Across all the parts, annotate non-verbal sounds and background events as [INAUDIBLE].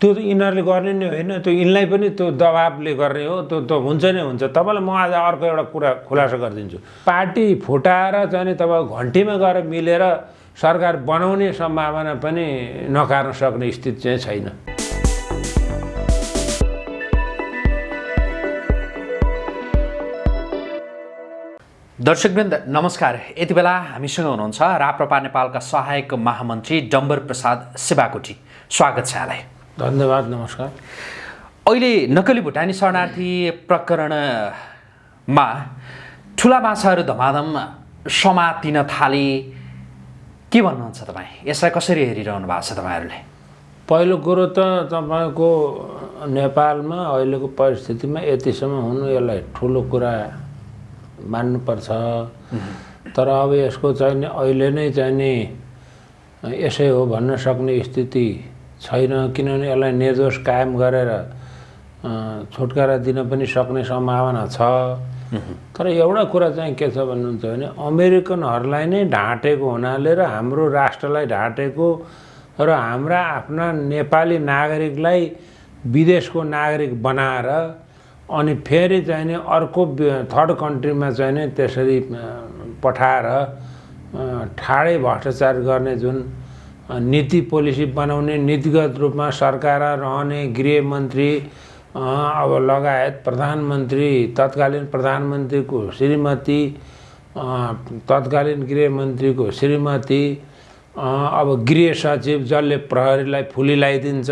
त्यो त यिनीहरूले गर्ने नै होइन त्यो यिनलाई पनि त्यो दबाबले गर्ने हो त्यो त हुन्छ नै हुन्छ। तपाईँलाई म आज अर्को एउटा कुरा खुलासा गरिदिन्छु। पार्टी फुटाएर चाहिँ तपाईँ घन्टीमा गएर मिलेर सरकार बनाउने सम्भावना पनि नकार्न सक्ने स्थिति चाहिँ छैन। दर्शकवृन्द नमस्कार। यति बेला हामीसँग हुनुहुन्छ राप्रपा नेपालका सहायक महामन्त्री डम्बर प्रसाद शिवाकोटी स्वागत छ यहाँलाई। धन्यवाद नमस्कार। अहिले नक्कली भुटानी शरणार्थी प्रकरणमा ठुला माछाहरू धमाधम समातिन थाले। के भन्नुहुन्छ तपाईँ? यसलाई कसरी हेरिरहनु भएको छ तपाईँहरूले? पहिलो कुरो त तपाईँको नेपालमा अहिलेको परिस्थितिमा यतिसम्म हुनु यसलाई ठुलो कुरा मान्नुपर्छ। तर अब यसको चाहिँ नि अहिले नै चाहिँ नि यसै हो भन्न सक्ने स्थिति। छैन किनभने यसलाई निर्दोष कायम गरेर छुटकारा दिन पनि सक्ने सम्भावना छ। तर एउटा कुरा चाहिँ के छ भन्नुहुन्छ भने अमेरिकनहरूलाई नै ढाँटेको हुनाले र हाम्रो राष्ट्रलाई ढाँटेको र हाम्रा आफ्ना नेपाली नागरिकलाई विदेशको नागरिक बनाएर अनि फेरि चाहिँ नि अर्को थर्ड कन्ट्रीमा चाहिँ नि त्यसरी पठाएर ठाडै भ्रष्टाचार गर्ने जुन नीति पोलिसी बनाउने नीतिगत रूपमा सरकार रहने गृहमन्त्री अब लगायत प्रधानमन्त्री तत्कालीन प्रधानमन्त्रीको श्रीमती तत्कालीन गृहमन्त्रीको श्रीमती अब गृह सचिव जसले प्रहरीलाई फुली लगाइदिन्छ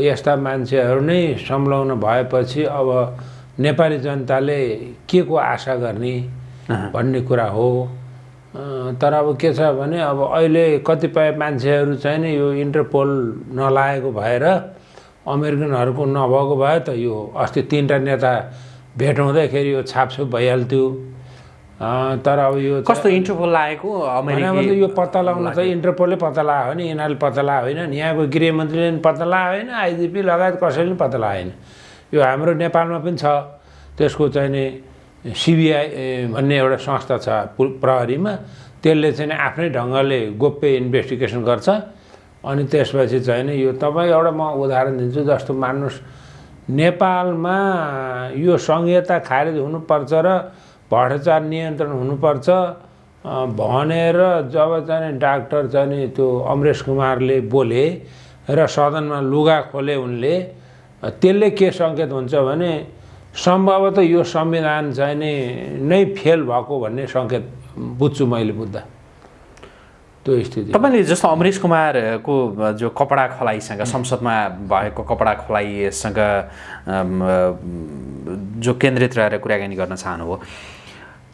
यस्ता मान्छेहरू नै संलग्न भएपछि अब नेपाली जनताले के को आशा गर्ने भन्ने कुरा हो। तर अब के छ भने अब अहिले कतिपय मान्छेहरू चाहिँ नि यो इन्टरपोल नलागेको भएर अमेरिकनहरूको नभएको भए त यो अस्ति तिनवटा नेता भेट हुँदाखेरि यो छापछुप भइहाल्थ्यो। तर अब यो कस्तो इन्टरभल लागेको होइन, अमेरिकी यो पत्ता लगाउन त इन्टरपोलले पत्ता लगायो भने यिनीहरूले पत्ता लगायो होइन यहाँको गृहमन्त्रीले पनि पत्ता लगायो होइन आइजिपी लगायत कसैले पनि पत्ता लगाएन यो हाम्रो नेपालमा पनि छ त्यसको चाहिँ नि सिबिआई भन्ने एउटा संस्था छ प्रहरीमा। त्यसले चाहिँ आफ्नै ढङ्गले गोप्य इन्भेस्टिगेसन गर्छ। अनि त्यसपछि चाहिँ यो तपाईँ एउटा म उदाहरण दिन्छु जस्तो मान्नुहोस्। नेपालमा यो संहिता खारेज हुनुपर्छ र भ्रष्टाचार नियन्त्रण हुनुपर्छ भनेर जब चाहिँ डाक्टर चाहिँ त्यो अमरेश कुमारले बोले र सदनमा लुगा खोले उनले त्यसले के सङ्केत हुन्छ भने सम्भवतः यो संविधान चाहिँ नि नै फेल भएको भन्ने सङ्केत बुझ्छु मैले बुझ्दा त्यो स्थिति। तपाईँले जस्तो अमरेश कुमारको जो कपडा खलाइसँग संसदमा भएको कपडा खलाइसँग जो केन्द्रित रहेर कुराकानी गर्न चाहनुभयो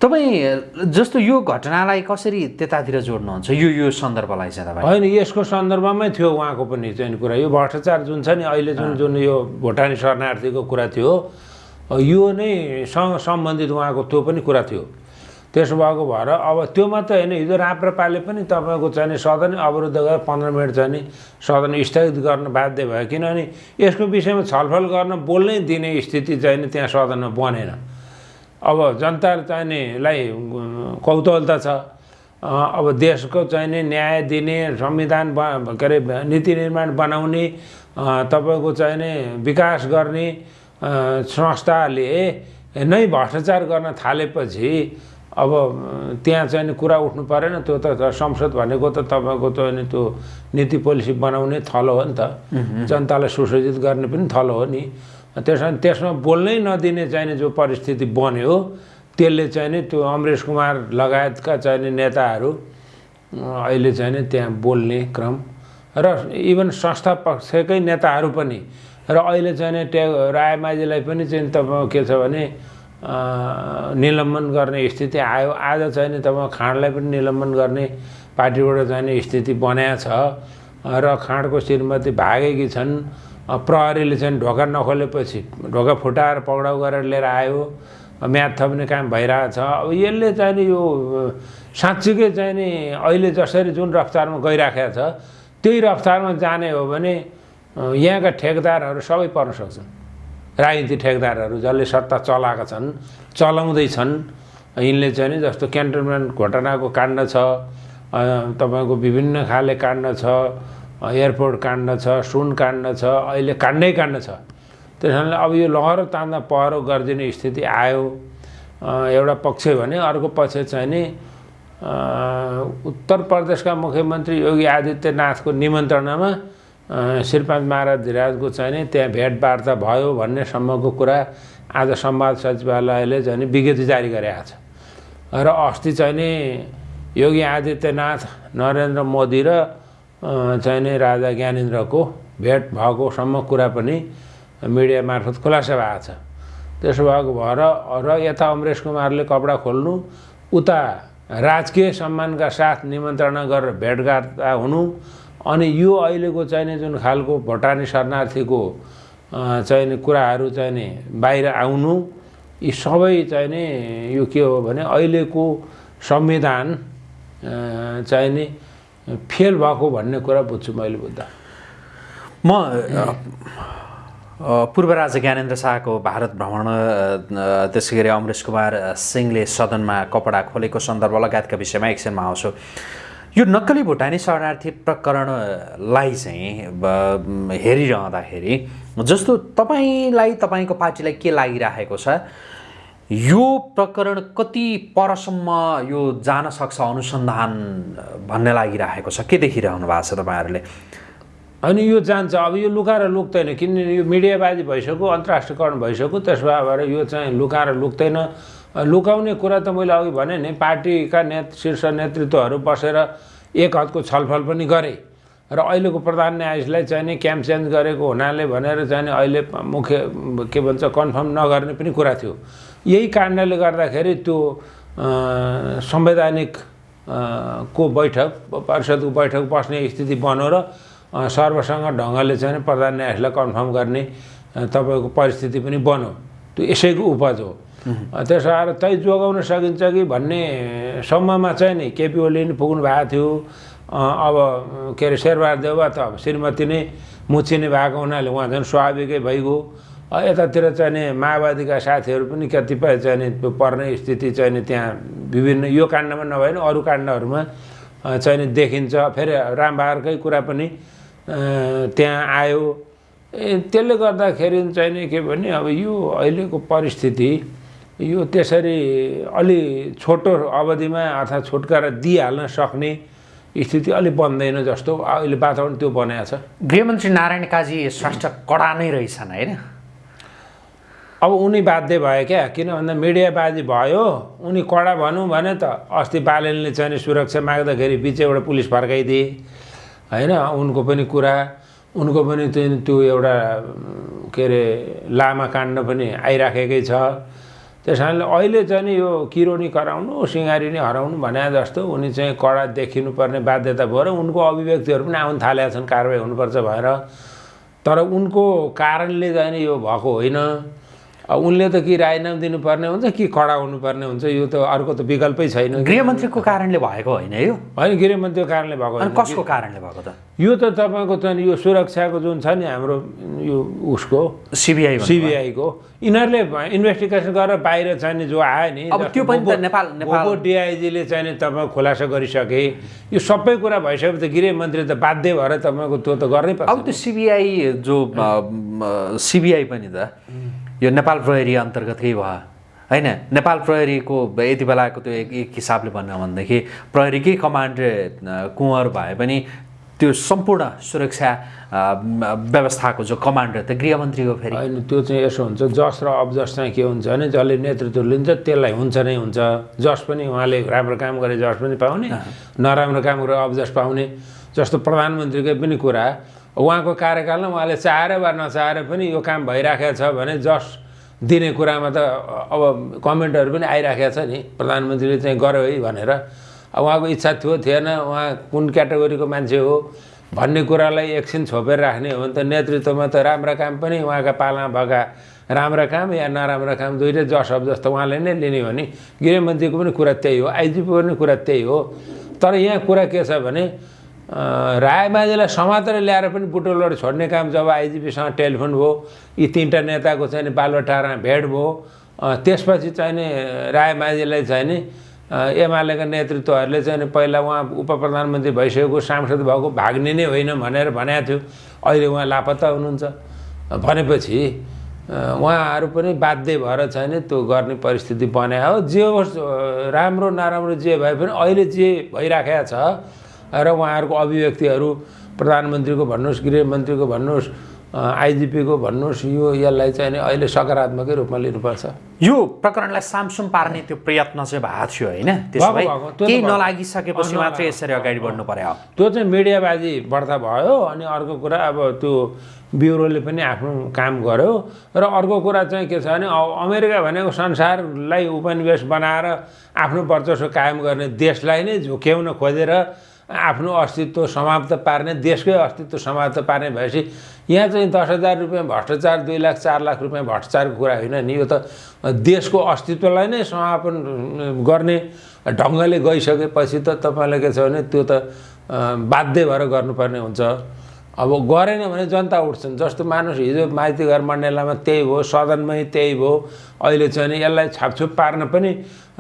तपाईँ जस्तो यो घटनालाई कसरी त्यतातिर जोड्नुहुन्छ? यो यो सन्दर्भलाई चाहिँ तपाईँ। होइन यसको सन्दर्भमै थियो उहाँको पनि चाहिँ कुरा। यो भ्रष्टाचार जुन छ नि अहिले जुन जुन यो भुटानी शरणार्थीको कुरा थियो यो नै सँग सम्बन्धित उहाँको त्यो पनि कुरा थियो। त्यसो भएको भएर अब त्यो मात्रै होइन हिजो राप्रपाले पनि तपाईँको चाहिँ सदन अवरुद्ध गरेर पन्ध्र मिनट चाहिँ नि सदन स्थगित गर्न बाध्य भयो। किनभने यसको विषयमा छलफल गर्न बोल्नै दिने स्थिति चाहिँ त्यहाँ सदनमा बनेन। अब जनता चाहिनेलाई कौतूहलता छ। अब देशको चाहिने न्याय दिने संविधान ब के अरे नीति निर्माण बनाउने तपाईँको चाहिने विकास गर्ने संस्थाले नै भ्रष्टाचार गर्न थालेपछि अब त्यहाँ चाहिँ कुरा उठ्नु परेन। त्यो त संसद भनेको त तपाईँको त नि त्यो नीति पोलिसी बनाउने थलो हो नि त। जनतालाई सुसज्जित गर्ने पनि थलो हो नि। त्यसमा त्यसमा बोल्नै नदिने चाहिने जो परिस्थिति बन्यो त्यसले चाहिँ नि त्यो अमरेश कुमार लगायतका चाहिने नेताहरू अहिले चाहिँ नि त्यहाँ बोल्ने क्रम। र इभन संस्था पक्षकै नेताहरू पनि र अहिले चाहिँ ट्या रायमाझीलाई पनि चाहिँ तपाईँको के छ भने निलम्बन गर्ने स्थिति आयो। आज चाहिँ नि तपाईँ खाँडलाई पनि निलम्बन गर्ने पार्टीबाट जाने स्थिति बनाएको छ। र खाँडको श्रीमती भागेकी छन्। प्रहरीले चाहिँ ढोका नखोलेपछि ढोका फुटाएर पक्राउ गरेर लिएर आयो। म्याद थप्ने काम भइरहेछ। अब यसले चाहिँ नि यो साँच्चीकै चाहिँ नि अहिले जसरी जुन रफ्तारमा गइराखेको छ त्यही रफ्तारमा जाने हो भने यहाँका ठेकदारहरू सबै पर्न सक्छन्। राजनीतिक ठेकदारहरू जसले सत्ता चलाएका छन् चलाउँदैछन् यिनले चाहिँ नि जस्तो क्यान्टनमेन्ट घटनाको काण्ड छ तपाईँको विभिन्न खाले काण्ड छ एयरपोर्ट काण्ड छ सुन काण्ड छ अहिले काण्डै काण्ड छ। त्यस कारणले अब यो लहरो तान्दा पहरो गरिदिने स्थिति आयो। एउटा पक्ष भने अर्को पक्ष चाहिँ नि उत्तर प्रदेशका मुख्यमन्त्री योगी आदित्यनाथको निमन्त्रणामा श्रीपाद महाराज धिराजको चाहिँ नि त्यहाँ भेटवार्ता भयो भन्नेसम्मको कुरा आज संवाद सचिवालयले चाहिँ विज्ञप्ति जारी गरेको छ। र अस्ति चाहिँ नि योगी आदित्यनाथ नरेन्द्र मोदी र चाहिँ नि राजा ज्ञानेन्द्रको भेट भएकोसम्म कुरा पनि मिडिया मार्फत खुलासा भएको छ। त्यसो भएको भएर र यता अमरेश कुमारले कपडा खोल्नु उता राजकीय सम्मानका साथ निमन्त्रणा गरेर भेटघाट हुनु अनि यो अहिलेको चाहिने जुन खालको भोटानी शरणार्थीको चाहिने कुराहरू चाहिँ नि बाहिर आउनु यी सबै चाहिँ नि यो के हो भने अहिलेको संविधान अ, चाहिँ नि फेल भएको भन्ने कुरा बुझ्छु मैले बुझ्दा। म पूर्व राजा ज्ञानेन्द्र शाहको भारत भ्रमण त्यसै गरी अमरेश कुमार सिंहले सदनमा कपडा खोलेको सन्दर्भ लगायतका विषयमा एकछिनमा आउँछु। यो नक्कली भुटानी शरणार्थी प्रकरणलाई चाहिँ हेरिरहँदाखेरि जस्तो तपाईँलाई तपाईँको पार्टीलाई के लागिरहेको छ यो प्रकरण कति परसम्म यो जान सक्छ अनुसन्धान भन्ने लागिरहेको छ? के देखिरहनु भएको छ तपाईँहरूले? अनि यो जान्छ। अब यो लुकाएर लुक्दैन किनभने यो मिडियाबाजी भइसक्यो अन्तर्राष्ट्रियकरण भइसक्यो त्यसो भएर यो चाहिँ लुकाएर लुक्दैन। लुकाउने कुरा त मैले अघि भने नि पार्टीका नेत शीर्ष नेतृत्वहरू बसेर एक हदको छलफल पनि गरे। र अहिलेको प्रधान न्यायाधीशलाई चाहिँ नि क्याम्प चेन्ज गरेको हुनाले भनेर चाहिँ नि अहिले मुख्य के भन्छ कन्फर्म नगर्ने पनि कुरा थियो। यही कारणले गर्दाखेरि त्यो संवैधानिक को बैठक परिषदको बैठक बस्ने स्थिति बन्यो र सर्वसँग ढङ्गले चाहिँ प्रधान न्यायाधीशलाई कन्फर्म गर्ने तपाईँको परिस्थिति पनि बन्यो। त्यो यसैको उपज हो। त्यसो तै जोगाउन सकिन्छ कि भन्ने सम्ममा चाहिँ नि केपी ओली नि पुग्नु भएको थियो। अब के अरे शेरबहादुर देउवा त अब श्रीमती नै मुछिने भएको हुनाले उहाँ झन् स्वाभाविकै भइगयो। यतातिर चाहिँ नि माओवादीका साथीहरू पनि कतिपय चाहिँ नि पर्ने स्थिति चाहिँ नि त्यहाँ विभिन्न यो काण्डमा नभए पनि अरू काण्डहरूमा चाहिँ नि देखिन्छ। फेरि रामबहादुरकै कुरा पनि त्यहाँ आयो। त्यसले गर्दाखेरि चाहिँ नि के भने अब यो अहिलेको परिस्थिति यो त्यसरी अलि छोटो अवधिमा अर्थात् छुटकारा दिइहाल्न सक्ने स्थिति अलिक बन्दैन जस्तो अहिले वातावरण त्यो बनाएको छ। गृहमन्त्री नारायण काजी श्रेष्ठ कडा नै रहेछन् होइन? अब उनी बाध्य भयो क्या? किन भन्दा मिडियाबाजी भयो उनी कडा भनौँ भने त अस्ति बालनले चाहिँ सुरक्षा माग्दाखेरि बिचैबाट पुलिस फर्काइदिए होइन? उनको पनि कुरा उनको पनि त्यो एउटा के अरे लामा काण्ड पनि आइराखेकै छ। त्यस कारणले अहिले चाहिँ नि यो किरोनी कराउनु सिँगारी नै हराउनु भने जस्तो उनी चाहिँ कडा देखिनुपर्ने बाध्यता भयो र उनको अभिव्यक्तिहरू पनि आउनु थालेका छन् कारवाही हुनुपर्छ भएर तर उनको कारणले चाहिँ नि यो भएको होइन। उनले त कि राजीनामा दिनुपर्ने हुन्छ कि कडा हुनुपर्ने हुन्छ यो त अर्को त विकल्पै छैन गृहमन्त्रीको कारणले भएको होइन यो? होइन गृहमन्त्रीको कारणले भएको कसको कारणले भएको त? यो त तपाईँको चाहिँ यो सुरक्षाको जुन छ नि हाम्रो यो उसको सिबिआई सिबिआईको यिनीहरूले इन्भेस्टिगेसन गरेर बाहिर चाहिँ नि जो आयो नि अब त्यो पनि त नेपाल- नेपाल- डिआइजीले चाहिँ नि तपाईँ खुलासा गरिसके। यो सबै कुरा भइसकेपछि त गृहमन्त्री त बाध्य भएर तपाईँको त्यो त गर्नै पर्छ। अब त्यो सिबिआई जो सिबिआई पनि त यो नेपाल प्रहरी अन्तर्गतकै भयो? होइन नेपाल प्रहरीको यति बेलाको त्यो एक एक हिसाबले भन्यो भनेदेखि प्रहरीकै कमान्डर अ, कुँवर भए पनि त्यो सम्पूर्ण सुरक्षा व्यवस्थाको जो कमान्डर त गृहमन्त्रीको फेरि होइन त्यो चाहिँ यसो हुन्छ जस र अबजस चाहिँ के हुन्छ भने जसले नेतृत्व लिन्छ त्यसलाई हुन्छ नै हुन्छ। जस पनि उहाँले राम्रो काम गरे जस पनि पाउने नराम्रो काम गरे अबजस पाउने। जस्तो प्रधानमन्त्रीकै पनि कुरा उहाँको कार्यकालमा उहाँले चाहेर वा नचाहेर पनि यो काम भइराखेको छ भने जस दिने कुरामा त अब कमेन्टहरू पनि आइराखेको छ नि। प्रधानमन्त्रीले चाहिँ गर्यो है भनेर। उहाँको इच्छा थियो थिएन। उहाँ कुन क्याटेगोरीको मान्छे हो भन्ने कुरालाई एकछिन छोपेर राख्ने हो भने त नेतृत्वमा त राम्रा काम पनि उहाँका पालामा भएका राम्रा काम या नराम्रा काम दुइटै जस अब जस्तो उहाँले नै लिने हो नि। गृहमन्त्रीको पनि कुरा त्यही हो आइजिपीको पनि कुरा त्यही हो। तर यहाँ कुरा के छ भने रायमाझीलाई समातेर ल्याएर पनि बुटोलबाट छोड्ने काम जब आइजिपीसँग टेलिफोन भयो यी तिनवटा नेताको चाहिँ नि बालुवाटारमा भेट भयो त्यसपछि चाहिँ नि रायमाझीलाई चाहिँ नि एमालेका नेतृत्वहरूले चाहिँ पहिला उहाँ उप प्रधानमन्त्री भइसकेको सांसद भएको भाग्ने नै होइन भनेर भनेको थियो। अहिले उहाँ लापत्ता हुनुहुन्छ। भनेपछि उहाँहरू पनि बाध्य भएर चाहिँ नि त्यो गर्ने परिस्थिति बनायो जे होस् राम्रो नराम्रो जे भए पनि अहिले जे भइराखेको छ र उहाँहरूको अभिव्यक्तिहरू प्रधानमन्त्रीको भन्नुहोस् गृहमन्त्रीको भन्नुहोस् आइजिपीको भन्नुहोस् यो यसलाई चाहिँ नि अहिले सकारात्मकै रूपमा लिनुपर्छ। यो प्रकरणलाई सामसुम पार्ने त्यो प्रयत्न चाहिँ भएको थियो होइन? केही। नलागिसकेपछि मात्रै यसरी अगाडि बढ्नु पर्यो। त्यो चाहिँ मिडियाबाजी बढ्दा भयो अनि अर्को कुरा अब त्यो ब्युरोले पनि आफ्नो काम गर्यो र अर्को कुरा चाहिँ के छ भने अ- अमेरिका भनेको संसारलाई उपनिवेश बनाएर आफ्नो वर्चस्व कायम गर्ने देशलाई नै झुक्याउन खोजेर आफ्नो अस्तित्व समाप्त पार्ने देशकै अस्तित्व समाप्त पार्ने भएपछि यहाँ चाहिँ दस हजार रुपियाँ भ्रष्टाचार दुई लाख चार लाख रुपियाँ भ्रष्टाचारको कुरा होइन नि यो त देशको अस्तित्वलाई नै समापन गर्ने ढङ्गले गइसकेपछि त तपाईँलाई के छ भने त्यो त बाध्य भएर गर्नुपर्ने हुन्छ। अब गरेन भने जनता उठ्छन् जस्तो मानुस हिजो माइती घर मण्डलामा त्यही भयो सदनमै त्यही भयो अहिले चाहिँ नि यसलाई छापछुप पार्न पनि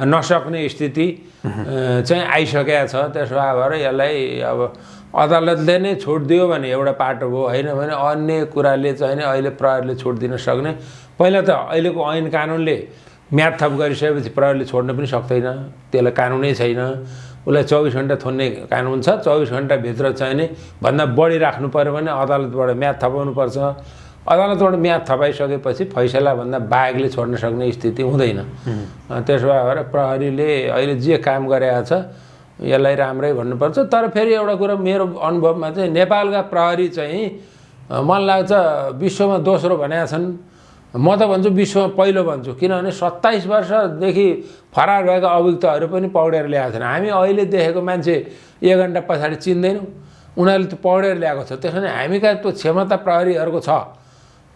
नसक्ने स्थिति चाहिँ आइसकेको छ। त्यसो भएर यसलाई अब अदालतले नै छुट दियो भने एउटा पाटो भयो होइन भने अन्य कुराले चाहिँ नि अहिले प्रहरीले छुट दिन सक्ने। पहिला त अहिलेको ऐन कानुनले म्याद थप गरिसकेपछि प्रहरीले छोड्न पनि सक्दैन त्यसलाई कानुनै छैन। उसलाई चौबिस घन्टा थुन्ने कानुन छ चौबिस घन्टाभित्र चाहिँ नि भन्दा बढी राख्नु पऱ्यो भने अदालतबाट म्याद थपाउनुपर्छ अदालतबाट म्याद थपाइसकेपछि फैसलाभन्दा बाहेकले छोड्न सक्ने स्थिति हुँदैन। त्यसो भएर प्रहरीले अहिले जे काम गरेको छ यसलाई राम्रै भन्नुपर्छ। तर फेरि एउटा कुरा मेरो अनुभवमा चाहिँ नेपालका प्रहरी चाहिँ मलाई लाग्छ विश्वमा दोस्रो भनेका छन्। म त भन्छु विश्वमा पहिलो भन्छु। किनभने सत्ताइस वर्षदेखि फरार भएका अभियुक्तहरू पनि पौडेर ल्याएको छैन हामी अहिले देखेको मान्छे एक घन्टा पछाडि चिन्दैनौँ। उनीहरूले त्यो पौडेर ल्याएको छ। त्यसो भने हामी कहाँ त्यो क्षमता प्रहरीहरूको छ।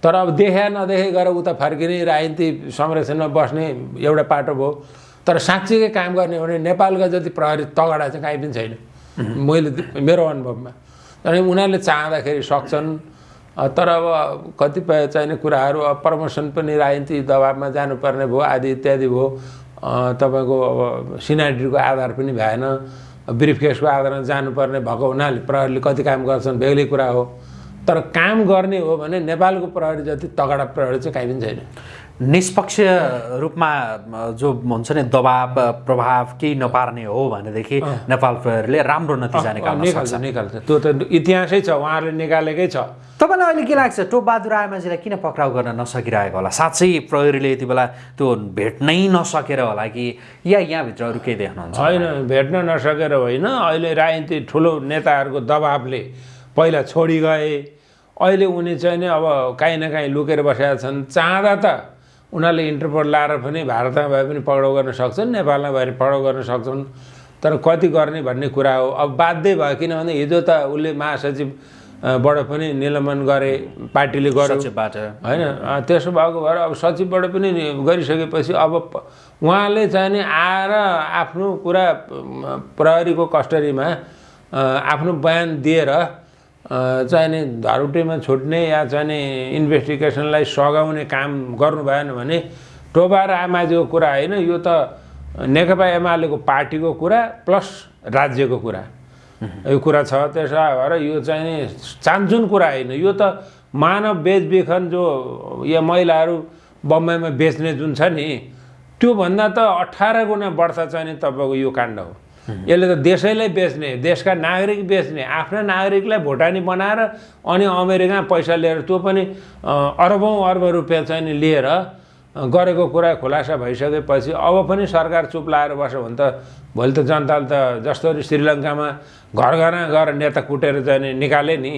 तर अब देखे नदेखे गएर उता फर्किने राजनीति संरक्षणमा बस्ने एउटा पाटो भयो। तर साँच्चीकै काम गर्ने हो भने नेपालका जति प्रहरी तगडा चाहिँ काहीँ पनि छैन। मैले मेरो अनुभवमा। अनि उनीहरूले चाहँदाखेरि सक्छन्। तर अब कतिपय चाहिने कुराहरू अब प्रमोसन पनि राजनीति दबाबमा जानुपर्ने भयो आदि इत्यादि भयो। तपाईँको अब सिनाइटीको आधार पनि भएन। ब्रिफ केसको आधारमा जानुपर्ने भएको हुनाले प्रहरीले कति काम गर्छन् बेग्लै कुरा हो। तर काम गर्ने हो भने नेपालको प्रहरी जति तगडा प्रहरी चाहिँ काहीँ पनि छैन। निष्पक्ष रूपमा जो हुन्छ नि दबाब प्रभाव केही नपार्ने हो भनेदेखि नेपाल प्रहरीले राम्रो नतिजा निकाल्न निकाल्छ निकाल्छ। त्यो त इतिहासै छ उहाँहरूले निकालेकै छ। तपाईँलाई अहिले के लाग्छ? टोपबहादुर आमाजीलाई किन पक्राउ गर्न नसकिरहेको होला? साँच्चै प्रहरीले यति बेला त्यो भेट्नै नसकेर होला कि या यहाँभित्र अरू केही देख्नुहुन्छ होइन भेट्न नसकेर होइन। अहिले राजनीति ठुलो नेताहरूको दबाबले पहिला छोडी गए अहिले उनी चाहिँ नि अब काहीँ न काहीँ लुकेर बसेका छन्। चाहँदा त उनीहरूले इन्टरपोल लाएर पनि भारतमा भए पनि पक्राउ गर्न सक्छन् नेपालमा भए पनि पक्राउ गर्न सक्छन्। तर कति गर्ने भन्ने कुरा हो। अब बाध्य भयो किनभने हिजो त उसले महासचिव अ, बाट पनि निलम्बन गरे पार्टीले गर्यो। होइन त्यसो भएको भएर अब सचिवबाट पनि गरिसकेपछि अब उहाँले चाहिँ नि आएर आफ्नो अम, प्रहरीको कस्टडीमा आफ्नो बयान दिएर अँ, चाहिँ नि धरुटेमा छुट्ने या चाहिँ नि इन्भेस्टिगेसनलाई सघाउने काम गर्नु भएन भने टोबा र आमाजीको कुरा होइन यो त नेकपा एमालेको पार्टीको कुरा प्लस राज्यको कुरा। यो कुरा छ। त्यसो भएर यो चाहिँ नि चान्चुन कुरा होइन। यो त मानव बेचबिखन जो या महिलाहरू बम्बईमा बेच्ने जुन छ नि त्योभन्दा त अठार गुणा बढ्छ चाहिँ नि तपाईँको यो काण्ड हो। यसले त देशैलाई बेच्ने देशका नागरिक बेच्ने आफ्ना नागरिकलाई भोटानी बनाएर अनि अमेरिकामा पैसा लिएर त्यो पनि अरबौँ अर्ब रुपियाँ चाहिँ लिएर गरेको कुरा खुलासा भइसकेपछि अब पनि सरकार चुप लाएर बस्यो भने त भोलि त जनताले त जस्तो श्रीलङ्कामा घर घरमा गएर नेता कुटेर चाहिँ नि निकाले नि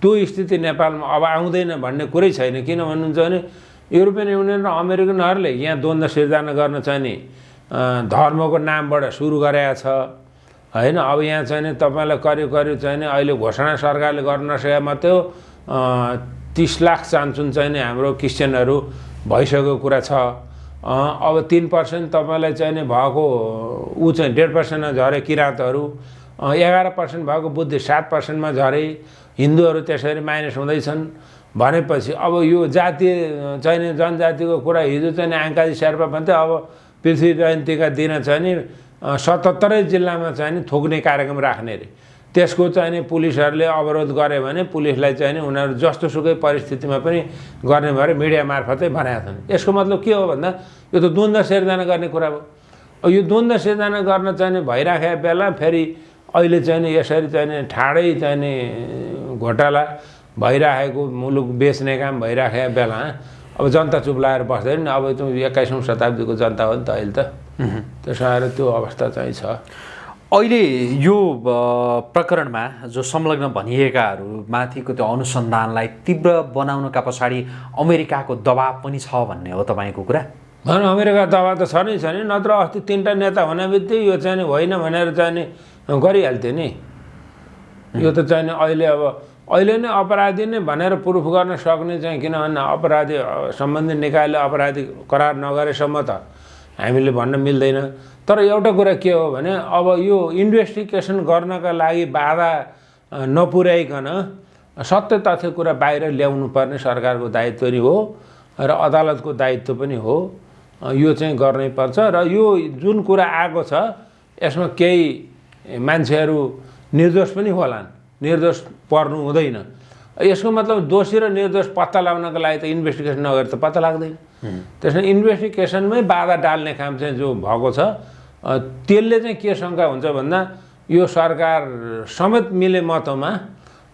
त्यो स्थिति नेपालमा अब आउँदैन भन्ने कुरै छैन। किन भन्नुहुन्छ भने युरोपियन युनियन र अमेरिकनहरूले यहाँ द्वन्द्व सिर्जना गर्न चाहिँ नि धर्मको नामबाट सुरु गरेका छ। होइन अब यहाँ चाहिँ नि तपाईँलाई करिब करिब चाहिँ नि अहिले घोषणा सरकारले गर्न नसके मात्रै हो। तिस लाख चान्सुन चाहिँ नि हाम्रो क्रिस्चियनहरू भइसकेको कुरा छ। अब तिन पर्सेन्ट तपाईँलाई चाहिँ नि भएको ऊ चाहिँ डेढ पर्सेन्टमा झरे किराँतहरू। एघार पर्सेन्ट भएको बुद्धिस्ट सात पर्सेन्टमा झरे हिन्दूहरू त्यसरी माइनस हुँदैछन्। भनेपछि अब यो जातीय अँ, चाहिँ नि जनजातिको कुरा हिजो चाहिँ आङ्काजी शेर्पा भन्थ्यो अब पृथ्वी जयन्तीका दिन चाहिँ नि सतहत्तरै जिल्लामा चाहिँ नि थोक्ने कार्यक्रम राख्ने अरे। त्यसको चाहिँ नि पुलिसहरूले अवरोध गऱ्यो भने पुलिसलाई चाहिँ नि उनीहरू जस्तोसुकै परिस्थितिमा पनि गर्ने भएर मिडिया मार्फतै बनाएका छन्। यसको मतलब के हो भन्दा यो त द्वन्द्व सिर्जना गर्ने कुरा अब यो द्वन्द्व सिर्जना गर्न चाहिँ नि भइराखेको बेला फेरि अहिले चाहिँ नि यसरी चाहिँ नि ठाडै चाहिँ नि घोटाला भइराखेको मुलुक बेच्ने काम भइराखेको बेला अब जनता चुप लागेर बस्दैन। नि अब त्यो एक्काइसौँ शताब्दीको जनता हो नि त अहिले त। त्यसो आएर त्यो अवस्था चाहिँ छ। अहिले यो प्रकरणमा जो संलग्न भनिएकाहरू माथिको त्यो अनुसन्धानलाई तीव्र बनाउनका पछाडि अमेरिकाको दबाब पनि छ भन्ने हो तपाईँको कुरा? भन अमेरिका दबाब त छ नै छ नि। नत्र अस्ति तिनवटा नेता हुने बित्तिकै यो चाहिँ नि होइन भनेर चाहिँ गरिहाल्थ्यो नि। यो त चाहिँ अहिले अब अहिले नै अपराधी नै भनेर प्रुफ गर्न सक्ने चाहिँ किनभने अपराधी सम्बन्धित निकायले अपराधी करार नगरेसम्म त हामीले भन्न मिल्दैन। तर एउटा कुरा के हो भने अब यो इन्भेस्टिगेसन गर्नका लागि बाधा नपुर्याइकन सत्य तथ्य कुरा बाहिर ल्याउनु पर्ने सरकारको दायित्व नि हो र अदालतको दायित्व पनि हो। यो चाहिँ गर्नै पर्छ र यो जुन कुरा आएको छ यसमा केही मान्छेहरू निर्दोष पनि होलान्। निर्दोष पर्नु हुँदैन। यसको मतलब दोषी र निर्दोष पत्ता लगाउनको लागि त इन्भेस्टिगेसन नगरेर त पत्ता लाग्दैन। त्यसमा इन्भेस्टिगेसनमै बाधा डाल्ने काम चाहिँ जो भएको छ त्यसले चाहिँ के शङ्का हुन्छ भन्दा यो सरकार समेत मिले मतमा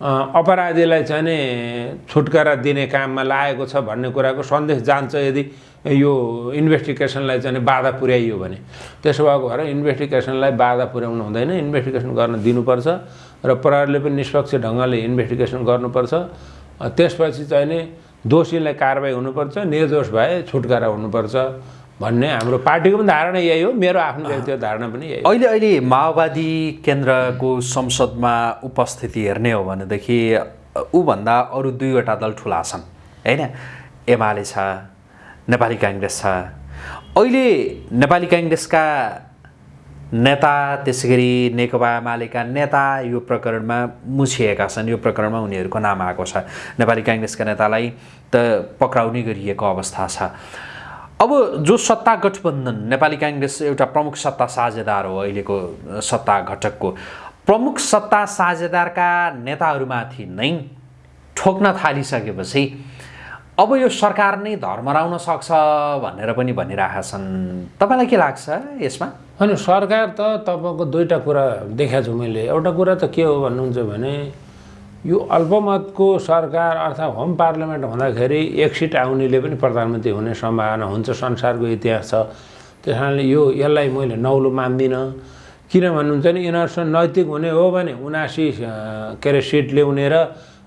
अपराधीलाई चाहिँ नि छुटकारा दिने काममा लागेको छ भन्ने कुराको सन्देश जान्छ यदि यो इन्भेस्टिगेसनलाई चाहिँ बाधा पुर्याइयो भने। त्यसो भएको भएर इन्भेस्टिगेसनलाई बाधा पुर्याउनु हुँदैन इन्भेस्टिगेसन गर्न दिनुपर्छ र प्रहरीले पनि निष्पक्ष ढङ्गले इन्भेस्टिगेसन गर्नुपर्छ। त्यसपछि चाहिँ नि दोषीलाई कारवाही हुनुपर्छ निर्दोष भए छुटकारा हुनुपर्छ भन्ने हाम्रो पार्टीको पनि धारणा यही हो मेरो आफ्नो व्यक्तिगत धारणा पनि यही हो। अहिले अहिले माओवादी केन्द्रको संसदमा उपस्थिति हेर्ने हो भनेदेखि ऊभन्दा अरू दुईवटा दल ठुला छन् होइन? एमाले छ नेपाली काङ्ग्रेस छ। अहिले नेपाली काङ्ग्रेसका नेता त्यसै गरी नेकपा एमालेका नेता यो प्रकरणमा मुछिएका छन्। यो प्रकरणमा उनीहरूको नाम आएको छ। नेपाली काङ्ग्रेसका नेतालाई त पक्राउने गरिएको अवस्था छ। अब जो सत्ता गठबन्धन नेपाली काङ्ग्रेस एउटा प्रमुख सत्ता साझेदार हो अहिलेको सत्ता घटकको। प्रमुख सत्ता साझेदारका नेताहरूमाथि नै ठोक्न थालिसकेपछि अब यो सरकार नै धर्मराउन सक्छ भनेर पनि भनिरहेका छन् तपाईँलाई के लाग्छ यसमा? अनि सरकार त तपाईँको दुईवटा कुरा देखाएको छु मैले। एउटा कुरा त के हो भन्नुहुन्छ भने यो अल्पमतको सरकार अर्थात् होम पार्लियामेन्ट हुँदाखेरि एक सिट आउनेले पनि प्रधानमन्त्री हुने सम्भावना हुन्छ संसारको इतिहास छ। त्यस कारणले यो यसलाई मैले नौलो मान्दिनँ। किन भन्नुहुन्छ भने यिनीहरूसँग नैतिक हुने हो भने उनासी के अरे सिट ल्याउने र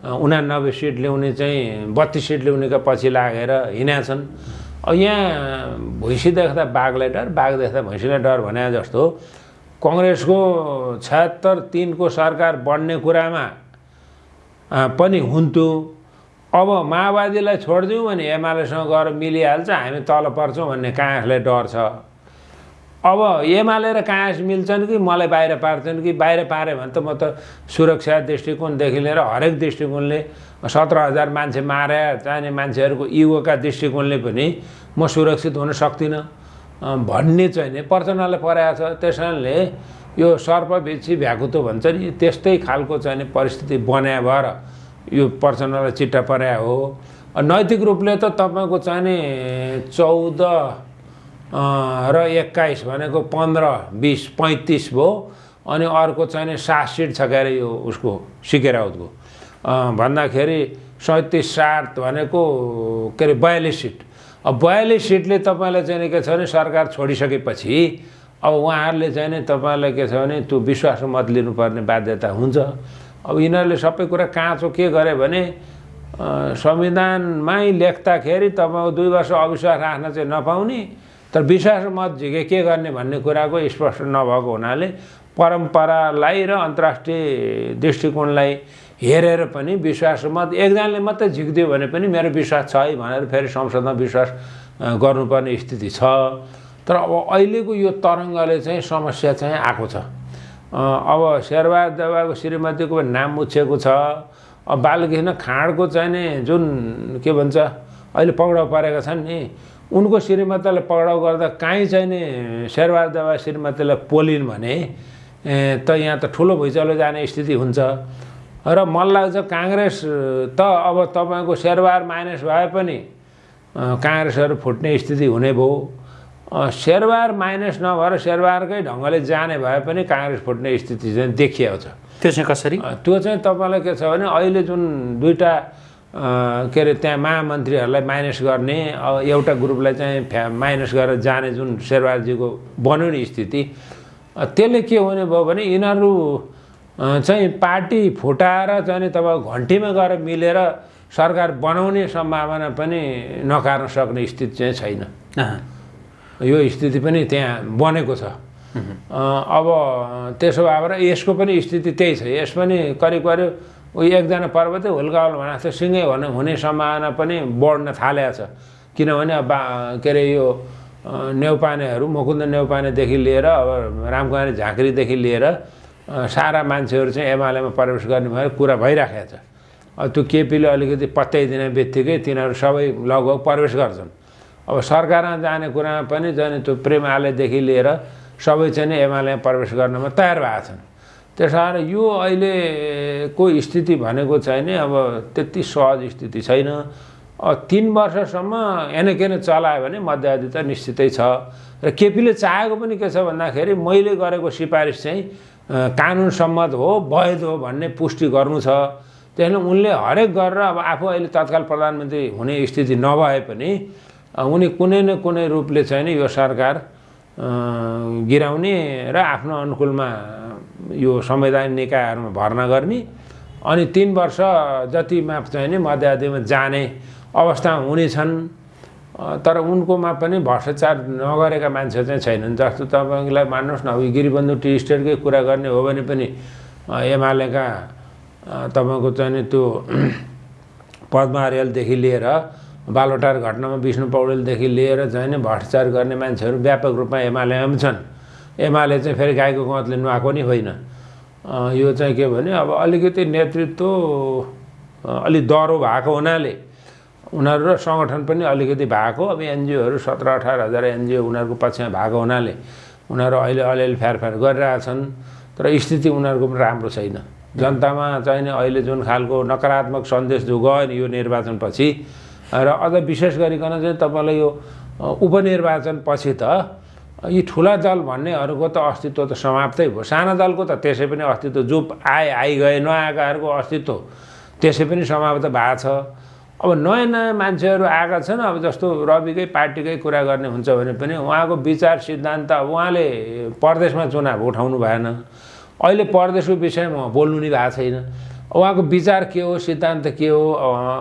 उनानब्बे सिट ल्याउने चाहिँ बत्तिस सिट ल्याउनेका पछि लागेर हिँडेका छन् अब यहाँ भैँसी देख्दा बाघलाई डर बाघ देख्दा भैँसीलाई डर भने जस्तो कङ्ग्रेसको छयत्तर तिनको सरकार बढ्ने कुरामा पनि हुन्थ्यो। अब माओवादीलाई छोडिदिउँ भने एमालेसँग गएर मिलिहाल्छ हामी तल पर्छौँ भन्ने काँसलाई डर छ। अब एमाले र काँस मिल्छन् कि मलाई बाहिर पार्छन् कि बाहिर पाऱ्यो भने त म त सुरक्षा दृष्टिकोणदेखि लिएर हरेक दृष्टिकोणले सत्र हजार मान्छे मारे चाहिने मान्छेहरूको इगोका दृष्टिकोणले पनि म सुरक्षित हुन सक्दिनँ। भन्ने चाहिँ नि प्रचण्डलाई परेको छ। त्यस कारणले यो सर्प बिच्छी भ्याकुतो भन्छ नि त्यस्तै खालको चाहिँ परिस्थिति बनाए भएर यो प्रचण्डलाई चिट्टा पर्या हो। नैतिक रूपले त तपाईँको चाहिँ नि चौध र एक्काइस भनेको पन्ध्र बिस पैँतिस भयो अनि अर्को चाहिँ सात सिट छ के अरे यो उसको सिकेराउतको अँ, भन्दाखेरि सैँतिस सात भनेको के अरे बयालिस सिट। अब बयालिस सिटले तपाईँलाई चाहिँ के छ भने सरकार छोडिसकेपछि अब उहाँहरूले चाहिँ नि तपाईँलाई के छ भने त्यो विश्वास मत लिनुपर्ने बाध्यता हुन्छ। अब यिनीहरूले सबै कुरा काँचो के गरे भने संविधानमै लेख्दाखेरि तपाईँको दुई वर्ष अविश्वास राख्न चाहिँ नपाउने तर विश्वास मत झिके के गर्ने भन्ने कुराको स्पष्ट नभएको हुनाले परम्परालाई र अन्तर्राष्ट्रिय दृष्टिकोणलाई हेरेर पनि विश्वास मत एकजनाले मात्रै झिकिदियो भने पनि मेरो विश्वास छ है भनेर फेरि संसदमा विश्वास गर्नुपर्ने स्थिति छ। तर अब अहिलेको यो तरङ्गले चाहिँ समस्या चाहिँ आएको छ। अब शेरबहादुर देवाको श्रीमतीको नाम मुछेको छ। अब बालकृष्ण खाँडको चाहिँ नि जुन के भन्छ अहिले पक्राउ परेका छन् नि उनको श्रीमतीलाई पक्राउ गर्दा काहीँ चाहिँ नि शेरबहादुर देवा श्रीमतीलाई पोलिन् भने त यहाँ त ठुलो भुइँचालो जाने स्थिति हुन्छ। र मलाई लाग्छ काङ्ग्रेस त अब तपाईँको शेरबहार माइनस भए पनि काङ्ग्रेसहरू फुट्ने स्थिति हुने भयो। अ, शेरबहार माइनस नभएर शेरबहारकै ढङ्गले जाने भए पनि काङ्ग्रेस फुट्ने स्थिति चाहिँ देखिएको छ। त्यो चाहिँ कसरी? त्यो चाहिँ तपाईँलाई के छ भने अहिले जुन दुईवटा के अरे त्यहाँ महामन्त्रीहरूलाई माइनस गर्ने अब एउटा ग्रुपलाई चाहिँ फ्या माइनस गरेर जाने जुन शेरबहादुरजीको बन्यो नि स्थिति त्यसले के हुने भयो भने यिनीहरू चाहिँ पार्टी फुटाएर चाहिँ नि तपाईँको घन्टीमा गएर मिलेर सरकार बनाउने सम्भावना पनि नकार्न सक्ने स्थिति चाहिँ छैन। यो स्थिति पनि त्यहाँ बनेको छ। अब त्यसो भएर यसको पनि स्थिति त्यही छ। यस पनि करिब करिब उयो एकजना पर्वतै हुल्कावल भनेको जस्तो सिँगै हुने हुने सम्भावना पनि बढ्न थालेको छ। किनभने अब के अरे यो अ, नेउपानेहरू मुकुन्द नेउपानेदेखि लिएर अब रामकुमारी झाँक्रीदेखि लिएर सारा मान्छेहरू चाहिँ एमालेमा प्रवेश गर्ने भएर कुरा भइराखेको छ। अब त्यो केपीले अलिकति पत्याइदिने बित्तिकै तिनीहरू सबै लगभग प्रवेश गर्छन्। अब सरकारमा जाने कुरामा पनि जाने त्यो प्रेम आलेदेखि लिएर सबै चाहिँ एमालेमा प्रवेश गर्नमा तयार भएको छन्। त्यस कारण यो अहिलेको स्थिति भनेको चाहिँ नि अब त्यति सहज स्थिति छैन। तिन वर्षसम्म एनकेन चलायो भने मध्यावधि त निश्चितै छ। र केपीले चाहेको पनि के छ भन्दाखेरि मैले गरेको सिफारिस चाहिँ अ, कानुन सम्मत हो वैध हो भन्ने पुष्टि गर्नु छ। त्यसले उनले हरेक गरेर अब आफू अहिले तत्काल प्रधानमन्त्री हुने स्थिति नभए पनि उनी कुनै न कुनै रूपले चाहिँ नि यो सरकार गिराउने र आफ्नो अनुकूलमा यो संवैधानिक निकायहरूमा भर्ना गर्ने अनि तिन वर्ष जतिमा चाहिँ नि मध्यावधिमा जाने अवस्थामा हुनेछन्। तर उनकोमा पनि भ्रष्टाचार नगरेका मान्छे चाहिँ छैनन्। जस्तो तपाईँलाई मान्नुहोस् न अब गिरिबन्धु टी स्टेटकै कुरा गर्ने हो भने पनि एमालेका तपाईँको चाहिँ नि त्यो [CLEARS THROAT] पद्मा अर्यालदेखि लिएर बालोटार घटनामा विष्णु पौडेलदेखि लिएर चाहिँ नि भ्रष्टाचार गर्ने मान्छेहरू व्यापक रूपमा एमालेमा पनि छन्। एमाले चाहिँ फेरि गाईको गउँतले नुहाएको नि होइन। यो चाहिँ के भने अब अलिकति नेतृत्व अलिक डह्रो भएको हुनाले उनीहरू र सङ्गठन पनि अलिकति भएको। अब एनजिओहरू सत्र अठार हजार एनजिओ उनीहरूको पक्षमा भएको हुनाले उनीहरू अहिले अलिअलि फ्यारफ्यार गरिरहेछन् तर स्थिति उनीहरूको पनि राम्रो छैन। जनतामा चाहिँ नि अहिले जुन खालको नकारात्मक सन्देश जो गयो नि यो निर्वाचनपछि र अझ विशेष गरिकन चाहिँ तपाईँलाई यो उपनिर्वाचनपछि त यी ठुला दल भन्नेहरूको त अस्तित्व त समाप्तै भयो। साना दलको त त्यसै पनि अस्तित्व जो आए आइगए नआएकाहरूको अस्तित्व त्यसै पनि समाप्त भएको छ। अब नयाँ नयाँ मान्छेहरू आएका छन् अब जस्तो रविकै पार्टीकै कुरा गर्ने हुन्छ भने पनि उहाँको विचार सिद्धान्त उहाँले परदेशमा चुनाव उठाउनु भएन। अहिले परदेशको विषयमा बोल्नु नि भएको छैन। उहाँको विचार के हो सिद्धान्त के हो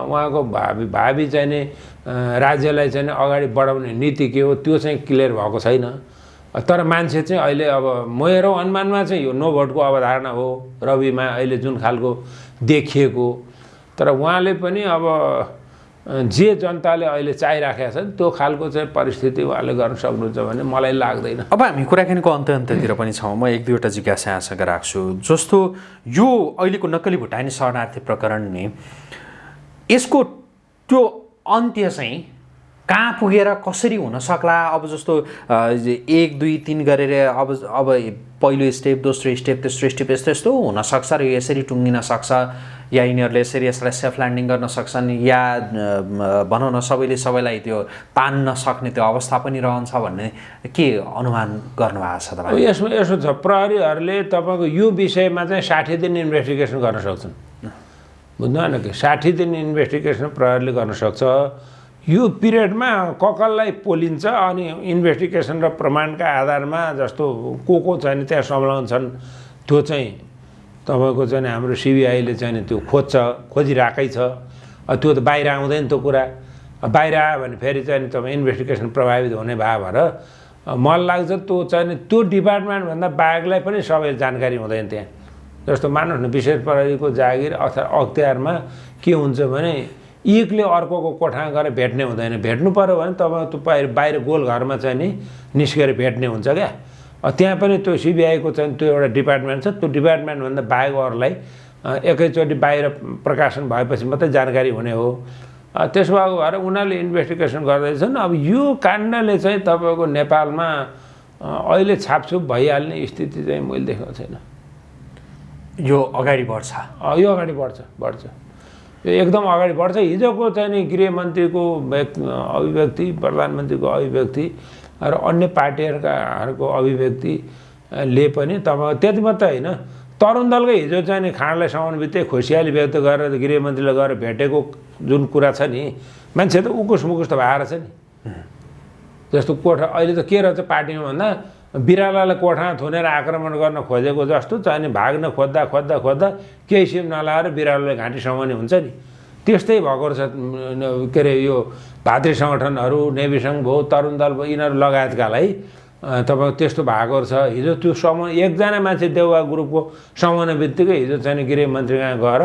उहाँको भावी भावी चाहिँ नि अँ, राज्यलाई चाहिँ अगाडि बढाउने नीति के हो त्यो चाहिँ क्लियर भएको छैन। तर मान्छे चाहिँ अहिले अब मेरो अनुमानमा चाहिँ यो नो भोटको अवधारणा हो रविमा अहिले जुन खालको देखिएको। तर उहाँले पनि अब जे जनताले अहिले चाहिराखेका छन् त्यो खालको चाहिँ परिस्थिति उहाँले गर्न सक्नुहुन्छ भने मलाई लाग्दैन। अब हामी कुराकानीको अन्त्य अन्त्यतिर पनि छौँ। म एक दुईवटा जिज्ञासा यहाँसँग राख्छु। जस्तो यो अहिलेको नक्कली भुटानी शरणार्थी प्रकरण नि यसको त्यो अन्त्य चाहिँ कहाँ पुगेर कसरी हुन सक्ला? अब जस्तो एक दुई तिन गरेर अब अब पहिलो स्टेप दोस्रो स्टेप तेस्रो स्टेप यस्तो यस्तो हुनसक्छ र यसरी टुङ्गिन सक्छ या यिनीहरूले यसरी यसलाई सेफ ल्यान्डिङ गर्न सक्छन् या भनौँ न सबैले सबैलाई त्यो तान्न सक्ने त्यो अवस्था पनि रहन्छ भन्ने के अनुमान गर्नुभएको छ तपाईँ? यसमा यसो छ प्रहरीहरूले तपाईँको यो विषयमा चाहिँ साठी दिन इन्भेस्टिगेसन गर्न सक्छन्। बुझ्नु भएन कि? साठी दिन इन्भेस्टिगेसन प्रहरीले गर्न सक्छ। यो पिरियडमा ककललाई पोलिन्छ अनि इन्भेस्टिगेसन र प्रमाणका आधारमा जस्तो को को चाहिँ त्यहाँ संलग्न छन् त्यो चाहिँ तपाईँको चाहिँ हाम्रो सिबिआईले चाहिँ त्यो खोज्छ खोजिरहेकै छ। त्यो त बाहिर आउँदैन त्यो कुरा। बाहिर आयो भने फेरि चाहिँ तपाईँ इन्भेस्टिगेसन प्रभावित हुने भयो भएर मलाई लाग्छ त्यो चाहिँ त्यो डिपार्टमेन्टभन्दा बाहेकलाई पनि सबै जानकारी हुँदैन त्यहाँ। जस्तो न विशेष प्रहरीको जागिर अथवा अख्तियारमा के हुन्छ भने एकले अर्कोको कोठामा गएर भेट्ने हुँदैन। भेट्नु पऱ्यो भने तपाईँ त्यो बाहिर बाहिर गोलघरमा चाहिँ नि निस्केर भेट्ने हुन्छ क्या। त्यहाँ पनि त्यो सिबिआईको चाहिँ त्यो एउटा डिपार्टमेन्ट छ। त्यो डिपार्टमेन्टभन्दा बाहेक अरूलाई एकैचोटि बाहिर प्रकाशन भएपछि मात्रै जानकारी हुने हो। त्यसो भएको भएर उनीहरूले इन्भेस्टिगेसन गर्दैछन्। अब यो काण्डले चाहिँ तपाईँको नेपालमा अहिले छापछुप भइहाल्ने स्थिति चाहिँ मैले देखेको छैन। यो अगाडि बढ्छ। यो अगाडि बढ्छ बढ्छ। यो एकदम अगाडि बढ्छ। हिजोको चाहिँ नि गृहमन्त्रीको व्यक् अभिव्यक्ति प्रधानमन्त्रीको अभिव्यक्ति र अन्य पार्टीहरूकाहरूको अभिव्यक्तिले पनि तपाईँ त्यति मात्रै होइन। तरुण दलकै हिजो चाहिँ नि खाँडलाई समाउनु बित्तिकै खुसियाली व्यक्त गरेर गृहमन्त्रीलाई गएर भेटेको जुन कुरा छ नि मान्छे त उकुस मुकुस त भएर छ नि। जस्तो कोठा अहिले त के रहेछ पार्टीमा भन्दा बिरालालाई कोठामा थुनेर आक्रमण गर्न खोजेको जस्तो चाहिँ भाग्न खोज्दा खोज्दा खोज्दा केही सिम नलाएर बिरालोले घाँटी समाउने हुन्छ नि। त्यस्तै भएको रहेछ के अरे यो भातृ सङ्गठनहरू नेभी सङ्घ भयो तरुण दल भयो यिनीहरू लगायतकालाई तपाईँको त्यस्तो भएको रहेछ हिजो त्यो समूह एकजना मान्छे देउवा ग्रुपको समाउने बित्तिकै हिजो चाहिँ गृहमन्त्री कहाँ गएर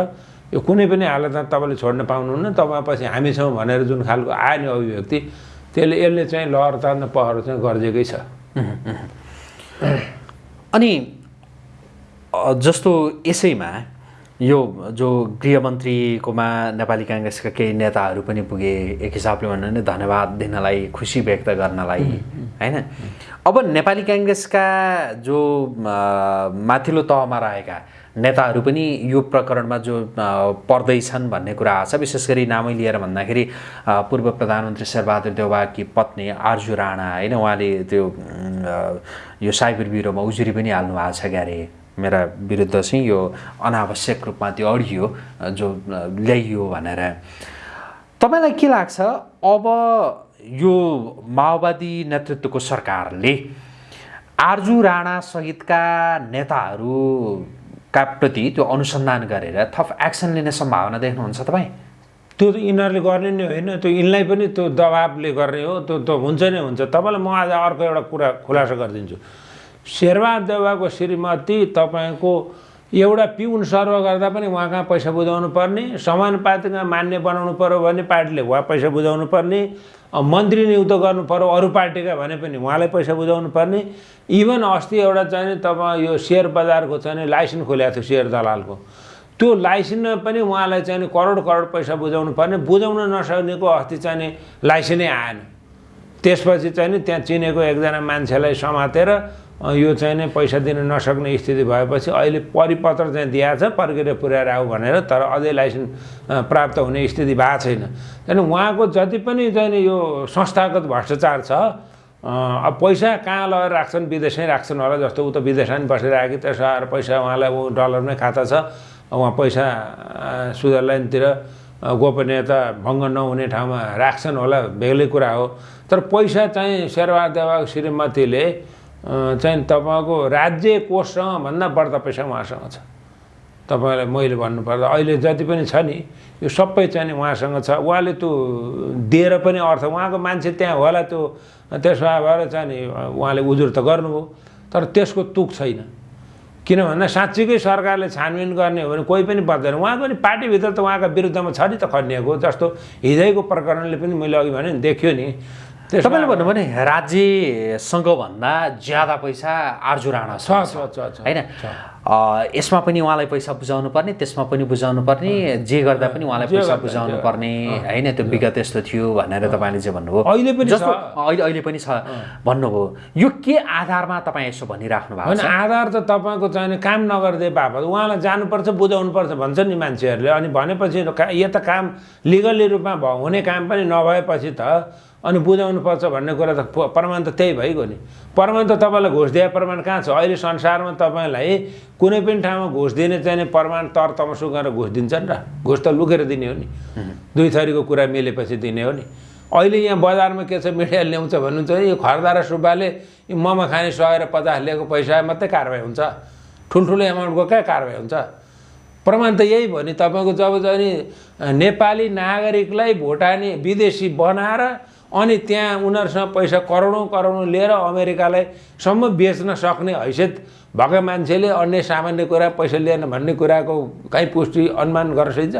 यो कुनै पनि हालतमा तपाईँले छोड्न पाउनुहुन्न तपाईँ पछि हामी छौँ भनेर जुन खालको आयो नि अभिव्यक्ति त्यसले यसले चाहिँ लहर तान्न पहरो चाहिँ गरिदिएकै छ। अनि जस्तो यसैमा यो जो गृहमन्त्रीकोमा नेपाली काङ्ग्रेसका केही नेताहरू पनि पुगे एक हिसाबले भन्नु भने धन्यवाद दिनलाई खुसी व्यक्त गर्नलाई होइन? अब नेपाली काङ्ग्रेसका जो माथिल्लो तहमा रहेका नेताहरू पनि यो प्रकरणमा जो पर्दैछन् भन्ने कुरा आएको छ विशेष गरी नामै लिएर भन्दाखेरि पूर्व प्रधानमन्त्री शेरबहादुर देउवाकी पत्नी आर्जु राणा होइन? उहाँले त्यो यो साइबर ब्युरोमा उजुरी पनि हाल्नु भएको छ क्यारे। मेरा विरुद्ध चाहिँ यो अनावश्यक रूपमा त्यो अडियो जो ल्याइयो भनेर। तपाईँलाई के लाग्छ? अब यो माओवादी नेतृत्वको सरकारले आर्जु राणा सहितका नेताहरूका प्रति त्यो अनुसन्धान गरेर थप एक्सन लिने सम्भावना देख्नुहुन्छ तपाईँ? त्यो त यिनीहरूले गर्ने नै होइन त्यो यिनलाई पनि त्यो दबाबले गर्ने हो त्यो त हुन्छ नै हुन्छ। तपाईँलाई म आज अर्को एउटा कुरा खुलासा गरिदिन्छु। शेरबहादुर देवाको श्रीमती तपाईँको एउटा पिउन सर्व गर्दा पनि उहाँ कहाँ पैसा बुझाउनु पर्ने समानुपातिकमा मान्य बनाउनु पऱ्यो भने पार्टीले उहाँ पैसा बुझाउनु पर्ने मन्त्री नियुक्त गर्नु पऱ्यो अरू पार्टीका भने पनि उहाँलाई पैसा बुझाउनु पर्ने। इभन अस्ति एउटा चाहिँ तपाईँ यो सेयर बजारको चाहिँ लाइसेन्स खोलेको थियो सेयर दलालको। त्यो लाइसेन्समा पनि उहाँलाई चाहिँ करोड करोड पैसा बुझाउनु पर्ने बुझाउन नसक्नेको अस्ति चाहिँ लाइसेन्सै आएन। त्यसपछि चाहिँ त्यहाँ चिनेको एकजना मान्छेलाई समातेर यो चाहिँ नि पैसा दिन नसक्ने स्थिति भएपछि अहिले परिपत्र चाहिँ दिएको छ प्रक्रिया पुर्याएर आऊ भनेर तर अझै लाइसेन्स प्राप्त हुने स्थिति भएको छैन। त्यहाँदेखि उहाँको जति पनि चाहिँ यो संस्थागत भ्रष्टाचार छ अब पैसा कहाँ लगेर राख्छन् विदेशमै राख्छन् होला जस्तो ऊ त विदेशमा पनि बसिरहेको त्यसो आएर पैसा उहाँलाई ऊ डलरमै खाता छ उहाँ पैसा स्विजरल्यान्डतिर गोपनीयता भङ्ग नहुने ठाउँमा राख्छन् होला बेग्लै कुरा हो। तर पैसा चाहिँ शेरबहादुर देवाको श्रीमतीले चाहिँ तपाईँको राज्य कोषसँग भन्दा बढ्ता पैसा उहाँसँग छ। तपाईँलाई मैले भन्नुपर्दा अहिले जति पनि छ नि यो सबै चाहिँ नि उहाँसँग छ। उहाँले त्यो दिएर पनि अर्थ उहाँको मान्छे त्यहाँ होला त्यो त्यसो भएर चाहिँ नि उहाँले उजुर त गर्नुभयो तर त्यसको तुक छैन। किन भन्दा साँच्चीकै सरकारले छानबिन गर्ने हो भने कोही पनि बच्दैन। उहाँको नि पार्टीभित्र त उहाँका विरुद्धमा छ नि त खनिएको जस्तो हिजैको प्रकरणले पनि मैले अघि भने देखियो नि। तपाईँले भन्नु भने राज्यसँग भन्दा ज्यादा पैसा आर्जु राणा छ। होइन? यसमा पनि उहाँलाई पैसा बुझाउनु पर्ने त्यसमा पनि बुझाउनु पर्ने जे गर्दा पनि उहाँलाई पैसा बुझाउनु पर्ने होइन? त्यो विगत यस्तो थियो भनेर तपाईँले चाहिँ भन्नुभयो। अहिले पनि जस्तो। अहिले अहिले पनि छ। भन्नुभयो। यो के आधारमा तपाईँ यसो भनिराख्नु भएको होइन आधार त तपाईँको चाहिने काम नगरिदिए बापत उहाँलाई जानुपर्छ बुझाउनुपर्छ भन्छ नि मान्छेहरूले। अनि भनेपछि यो त काम लिगल्ली रूपमा हुने काम पनि नभएपछि त अनि बुझाउनुपर्छ भन्ने कुरा त प्रमाण त त्यही भइगयो नि। प्रमाण त तपाईँलाई घुस दिए प्रमाण कहाँ छ? अहिले संसारमा तपाईँलाई कुनै पनि ठाउँमा घुस दिने चाहिने प्रमाण तर तमसु गरेर घुस दिन्छन् र। घुस त लुकेर दिने हो नि। दुई थरीको कुरा मिलेपछि दिने हो नि। अहिले यहाँ बजारमा के छ मिडिया ल्याउँछ भन्नुहुन्छ भने यो खर्दा र सुब्बाले मोमो खाने सय र पचास लिएको पैसा मात्रै कारवाही हुन्छ। ठुल्ठुलो एमाउन्टको कहाँ कारवाही हुन्छ? प्रमाण त यही भयो नि। तपाईँको जब चाहिँ नि नेपाली नागरिकलाई भोटानी विदेशी बनाएर अनि त्यहाँ उनीहरूसँग पैसा करोडौँ करोडौँ लिएर अमेरिकालाई सम्म बेच्न सक्ने हैसियत भएका मान्छेले अन्य सामान्य कुरा पैसा लिएन भन्ने कुराको कहीँ पुष्टि अनुमान गर्न सकिन्छ?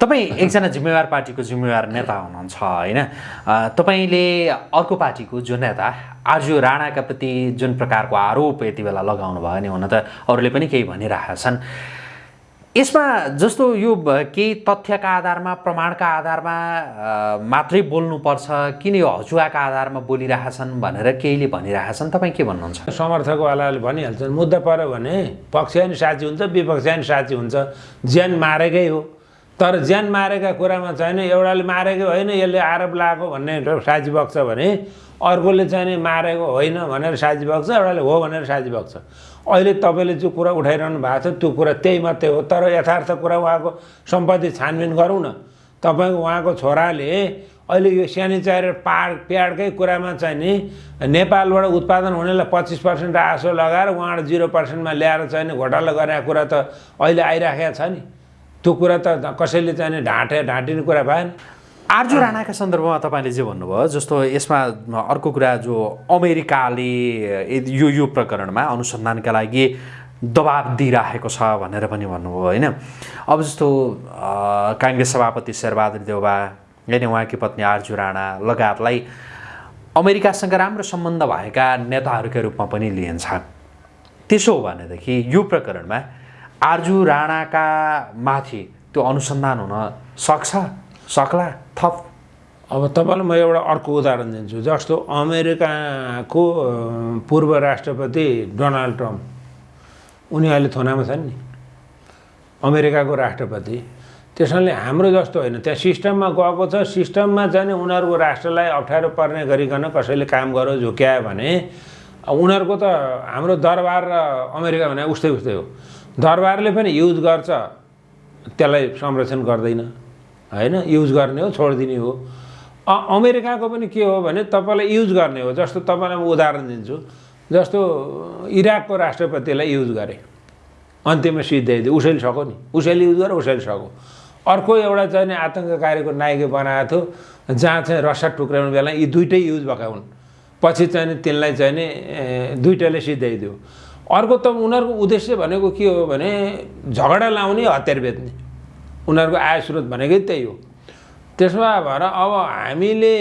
तपाईँ एकजना जिम्मेवार पार्टीको जिम्मेवार नेता हुनुहुन्छ होइन? तपाईँले अर्को पार्टीको जो नेता आर्जु राणाका प्रति जुन प्रकारको आरोप यति बेला लगाउनु भयो नि हुन त अरूले पनि केही भनिरहेका छन् यसमा जस्तो यो केही तथ्यका आधारमा प्रमाणका आधारमा मात्रै बोल्नुपर्छ किन यो हजुवाका आधारमा बोलिरहेछन् भनेर केहीले भनिरहेछन्? तपाईँ के भन्नुहुन्छ? समर्थकवालाले भनिहाल्छन् मुद्दा पऱ्यो भने पक्ष नि साथी हुन्छ विपक्ष नि साथी हुन्छ। ज्यान मारेकै हो। तर ज्यान मारेका कुरामा चाहिँ एउटाले मारेकै होइन यसले आरोप लगाएको भन्ने साथी बग्छ भने अर्कोले चाहिँ नि मारेको होइन भनेर साथी बग्छ एउटाले हो भनेर साथी बग्छ अहिले तपाईँले जो कुरा उठाइरहनु भएको छ त्यो कुरा त्यही मात्रै हो। तर यथार्थ कुरा उहाँको सम्पत्ति छानबिन गरौँ न। तपाईँको उहाँको छोराले अहिले यो स्यानिटाइजर पाड प्याडकै कुरामा चाहिँ नि नेपालबाट उत्पादन हुनेलाई पच्चिस पर्सेन्ट आसो लगाएर उहाँबाट जिरो पर्सेन्टमा ल्याएर चाहिँ घोटाला गरेको कुरा त अहिले आइराखेको छ नि। त्यो कुरा त कसैले चाहिँ ढाँटे ढाँटिने कुरा भएन। आर्जु राणाका सन्दर्भमा तपाईँले जे भन्नुभयो जस्तो यसमा अर्को कुरा जो अमेरिकाले यो यो प्रकरणमा अनुसन्धानका लागि दबाब दिइराखेको छ भनेर पनि भन्नुभयो होइन? अब जस्तो काङ्ग्रेस सभापति शेरबहादुर देउबा होइन उहाँकी पत्नी आर्जु राणा लगायतलाई अमेरिकासँग राम्रो सम्बन्ध भएका नेताहरूका रूपमा पनि लिइन्छ। त्यसो हो भनेदेखि यो प्रकरणमा आर्जु राणाका माथि त्यो अनुसन्धान हुन सक्छ? सक्ला? थप। अब तपाईँलाई म एउटा अर्को उदाहरण दिन्छु। जस्तो अमेरिकाको पूर्व राष्ट्रपति डोनाल्ड ट्रम्प। उनी अहिले थोनामा छन् नि। अमेरिकाको राष्ट्रपति। त्यसैले हाम्रो जस्तो होइन। त्यहाँ सिस्टममा गएको छ। सिस्टममा चाहिँ नि उनीहरूको राष्ट्रलाई अप्ठ्यारो पर्ने गरिकन कसैले काम गरो झुक्यायो भने उनीहरूको त हाम्रो दरबार र अमेरिका भने उस्तै उस्तै हो। दरबारले पनि युज गर्छ। त्यसलाई संरक्षण गर्दैन। होइन? युज गर्ने हो छोडिदिने हो। अमेरिकाको पनि के हो भने तपाईँलाई युज गर्ने हो। जस्तो तपाईँलाई म उदाहरण दिन्छु। जस्तो इराकको राष्ट्रपतिलाई युज गरे। अन्त्यमा सिद्ध्याइदियो उसैले सक्यो नि। उसैले युज गर्यो उसैले सक्यो अर्को एउटा चाहिँ आतङ्ककारीको नायक बनाएको थियो। जहाँ चाहिँ रसा टुक्राउने बेला यी दुइटै युज भएका हुन्। पछि चाहिँ तिनलाई चाहिँ नि दुइटाले सिद्ध्याइदियो अर्को त उनीहरूको उद्देश्य भनेको के हो भने झगडा लाउने हतियार बेच्ने। उनीहरूको आय स्रोत भनेकै त्यही हो। त्यसमा भएर अब हामीले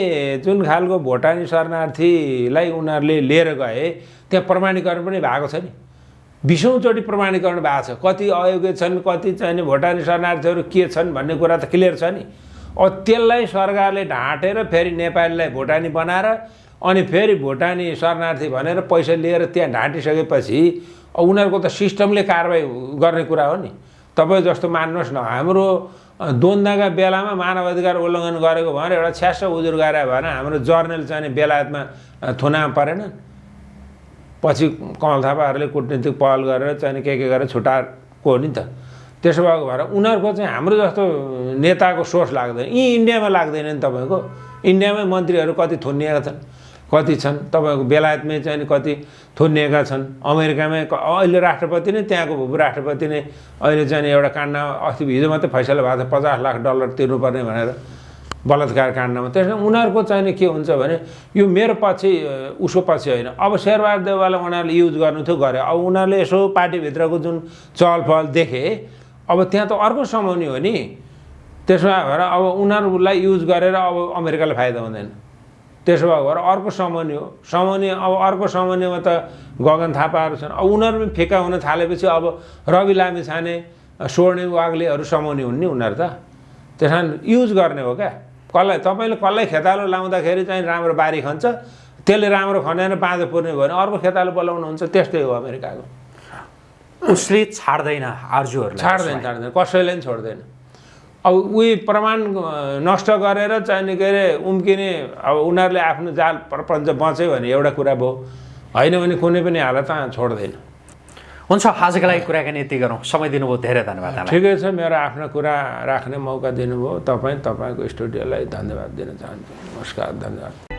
जुन खालको भोटानी शरणार्थीलाई उनीहरूले लिएर गए त्यहाँ प्रमाणीकरण पनि भएको छ नि। बिसौँचोटि प्रमाणीकरण भएको छ। कति अयोग्य छन् कति चाहिँ भोटानी शरणार्थीहरू के छन् भन्ने कुरा त क्लियर छ नि। अब त्यसलाई सरकारले ढाँटेर फेरि नेपालीलाई भोटानी बनाएर अनि फेरि भोटानी शरणार्थी भनेर पैसा लिएर त्यहाँ ढाँटिसकेपछि उनीहरूको त सिस्टमले कारवाही गर्ने कुरा हो नि। तपाईँ जस्तो मान्नुहोस् न हाम्रो द्वन्द्वका बेलामा मानव अधिकार उल्लङ्घन गरेको भनेर एउटा छ्यास उजुर गरे भने हाम्रो जर्नल चाहिँ बेलायतमा थुनामा परेन। पछि कमल थापाहरूले कुटनीतिक पहल गरेर चाहिँ के के गरेर छुट्याएको हो नि त। त्यसो भएको भएर उनीहरूको चाहिँ हाम्रो जस्तो नेताको सोर्स लाग्दैन। यी इन्डियामा लाग्दैन नि तपाईँको। इन्डियामै मन्त्रीहरू कति थुनिएका छन्। कति छन्? तपाईँको बेलायतमै चाहिँ कति थुनिएका छन्? अमेरिकामै अहिले राष्ट्रपति नै त्यहाँको भूपू राष्ट्रपति नै अहिले चाहिँ एउटा काण्डमा अस्ति हिजो मात्रै फैसला भएको छ पचास लाख डलर तिर्नुपर्ने भनेर बलात्कार काण्डमा। त्यसमा उनीहरूको चाहिँ नि के हुन्छ भने यो मेरो पछि उसको पछि होइन। अब शेरबहादुर देवाललाई उनीहरूले युज गर्नु थियो गरे। अब उनीहरूले यसो पार्टीभित्रको जुन चहलपहल देखे अब त्यहाँ त अर्को समाउने हो नि। त्यसमा भएर अब उनीहरूलाई युज गरेर अब अमेरिकालाई फाइदा हुँदैन। त्यसो भएको भएर अर्को समाउने हो। समाउने अब अर्को समानेमा त गगन थापाहरू छन्। अब उनीहरू पनि फिका हुन थालेपछि अब रवि लामी छाने स्वर्णिम वाग्लेहरू समाउने हुन् नि उनीहरू त। त्यस कारण युज गर्ने हो क्या। कसलाई तपाईँले कसलाई खेतालो लाउँदाखेरि चाहिँ राम्रो बारी खन्छ। त्यसले राम्रो खनेर बाँधो पुर्ने भयो भने अर्को खेतालो बोलाउनुहुन्छ त्यस्तै हो अमेरिकाको। उसले छाड्दैन आर्जुहरूलाई। छाड्दैन छाड्दैन। कसैले पनि छोड्दैन। अब उही प्रमाण नष्ट गरेर चाहिँ नि के अरे उम्किने अब उनीहरूले आफ्नो जाल प्रपञ्च बच्यो भने एउटा कुरा भयो। होइन भने कुनै पनि हालतमा छोड्दैन। हुन्छ आजको लागि कुराकानी यति गरौँ। समय दिनुभयो धेरै धन्यवाद। ठिकै छ मेरो आफ्नो कुरा राख्ने मौका दिनुभयो। तपाईँ तपाईँको स्टुडियोलाई धन्यवाद दिन चाहन्छु। नमस्कार धन्यवाद।